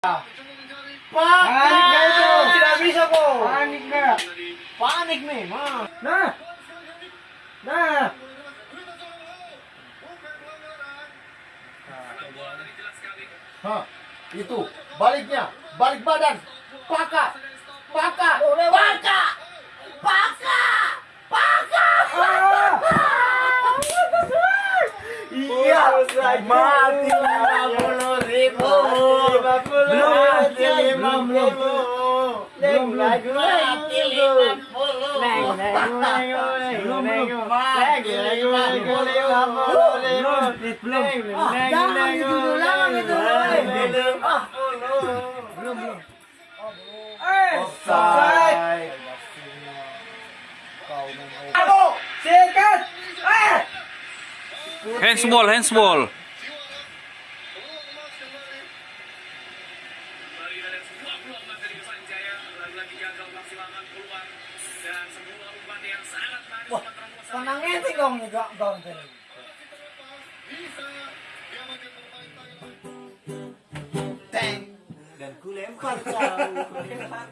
Panik na ito! Tidak bisa ko! Panik na! Panik memang! Nah! Nah! Hah, itu baliknya, balik badan, paka, paka, paka, paka, paka. Iya, mati belum belum belum belum belum Ah, jangan itu Wah, senangnya sih dong nih. Teng. Dan kulempar kau, kanan.